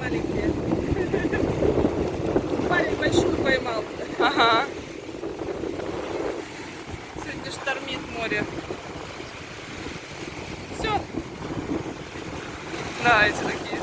маленькие. Парень большую поймал. Ага. Сегодня штормит море. Все. На, эти такие.